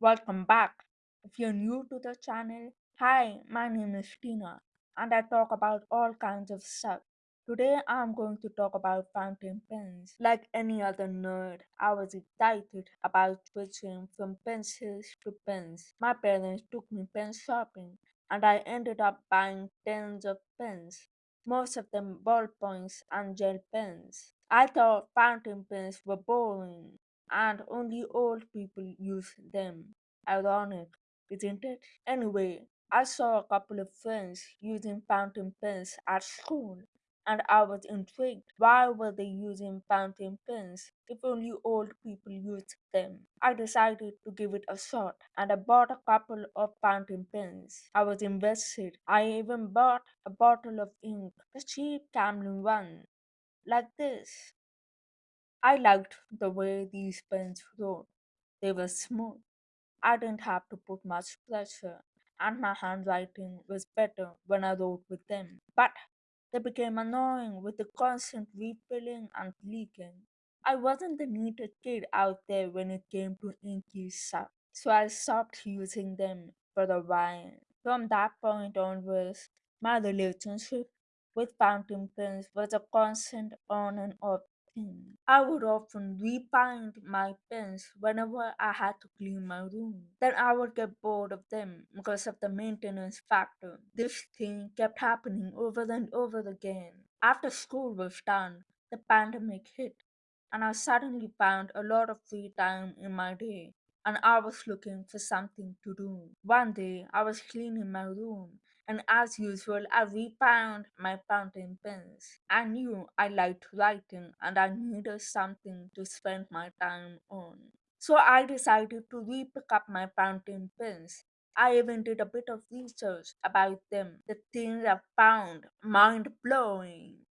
Welcome back. If you're new to the channel, hi, my name is Tina and I talk about all kinds of stuff. Today I'm going to talk about fountain pens. Like any other nerd, I was excited about switching from pencils to pens. My parents took me pen shopping and I ended up buying tens of pens, most of them ballpoints and gel pens. I thought fountain pens were boring and only old people use them. Ironic, isn't it? Anyway, I saw a couple of friends using fountain pens at school, and I was intrigued. Why were they using fountain pens if only old people used them? I decided to give it a shot, and I bought a couple of fountain pens. I was invested. I even bought a bottle of ink, the cheap Camlin one, like this. I liked the way these pens wrote. They were smooth. I didn't have to put much pressure, and my handwriting was better when I wrote with them. But they became annoying with the constant refilling and leaking. I wasn't the neatest kid out there when it came to inky stuff, so I stopped using them for a while. From that point onwards, my relationship with fountain pens was a constant on and off thing. I would often rebind my pens whenever I had to clean my room. Then I would get bored of them because of the maintenance factor. This thing kept happening over and over again. After school was done, the pandemic hit, and I suddenly found a lot of free time in my day and I was looking for something to do. One day I was cleaning my room and as usual I refound my fountain pens. I knew I liked writing and I needed something to spend my time on. So I decided to re-pick up my fountain pens. I even did a bit of research about them. The things I found mind blowing.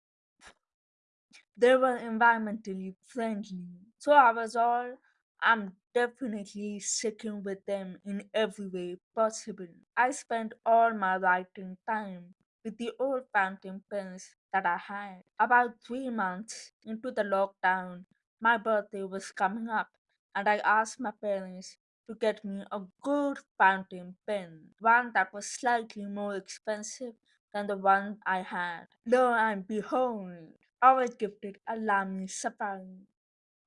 They were environmentally friendly. So I was all, I'm definitely sticking with them in every way possible. I spent all my writing time with the old fountain pens that I had. About three months into the lockdown, my birthday was coming up, and I asked my parents to get me a good fountain pen, one that was slightly more expensive than the one I had. Lo and behold, I was gifted a Lamy.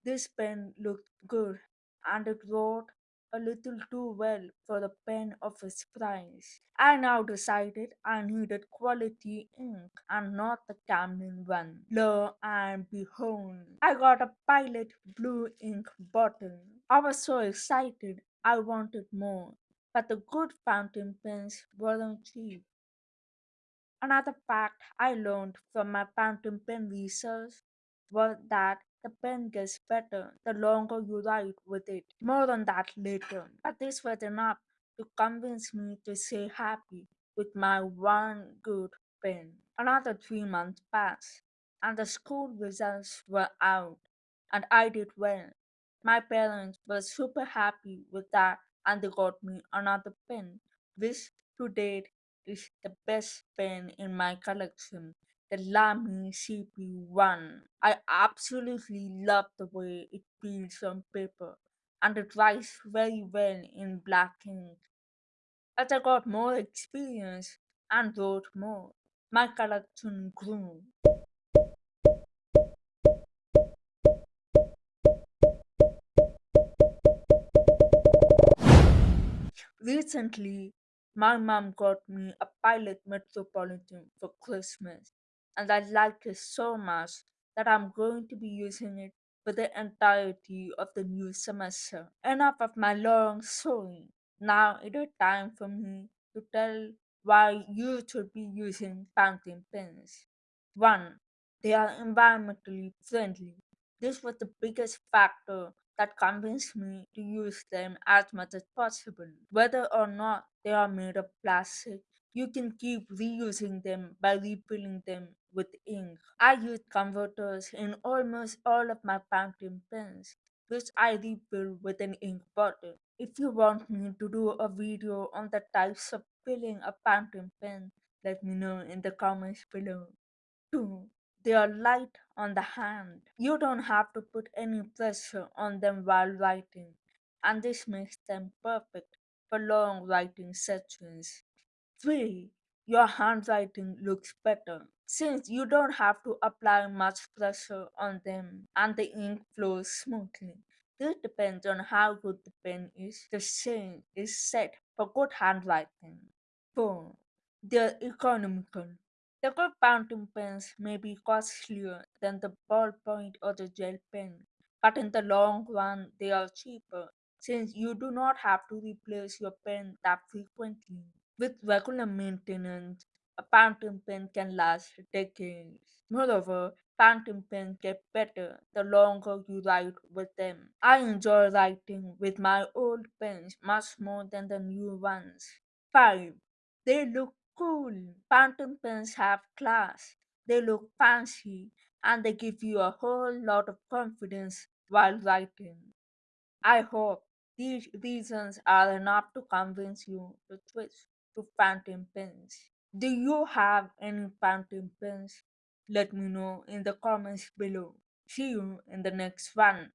This pen looked good and it wrote a little too well for the pen of its price. I now decided I needed quality ink and not the Camlin one. Lo and behold, I got a Pilot blue ink bottle. I was so excited I wanted more, but the good fountain pens weren't cheap. Another fact I learned from my fountain pen research was that the pen gets better the longer you write with it. More on that later. But this was enough to convince me to stay happy with my one good pen. Another three months passed, and the school results were out, and I did well. My parents were super happy with that, and they got me another pen, which to date is the best pen in my collection, the Lamy CP1. I absolutely love the way it feels on paper and it writes very well in black ink. As I got more experience and wrote more, my collection grew. Recently, my mom got me a Pilot Metropolitan for Christmas, and I like it so much that I'm going to be using it for the entirety of the new semester. Enough of my long story. Now it is time for me to tell why you should be using fountain pens. 1. They are environmentally friendly. This was the biggest factor that convinced me to use them as much as possible. Whether or not they are made of plastic, you can keep reusing them by refilling them with ink. I use converters in almost all of my fountain pens, which I refill with an ink bottle. If you want me to do a video on the types of filling a fountain pen, let me know in the comments below. 2. They are light on the hand. You don't have to put any pressure on them while writing, and this makes them perfect for long writing sessions. 3. Your handwriting looks better since you don't have to apply much pressure on them and the ink flows smoothly. This depends on how good the pen is. The same is said for good handwriting. 4. They're economical. The good fountain pens may be costlier than the ballpoint or the gel pen, but in the long run they are cheaper since you do not have to replace your pen that frequently. With regular maintenance, a fountain pen can last decades. Moreover, fountain pens get better eh, the longer you write with them. I enjoy writing with my old pens much more than the new ones. 5. They look cool. Fountain pens have class. They look fancy and they give you a whole lot of confidence while writing. I hope these reasons are enough to convince you to switch to fountain pens. Do you have any fountain pens? Let me know in the comments below. See you in the next one.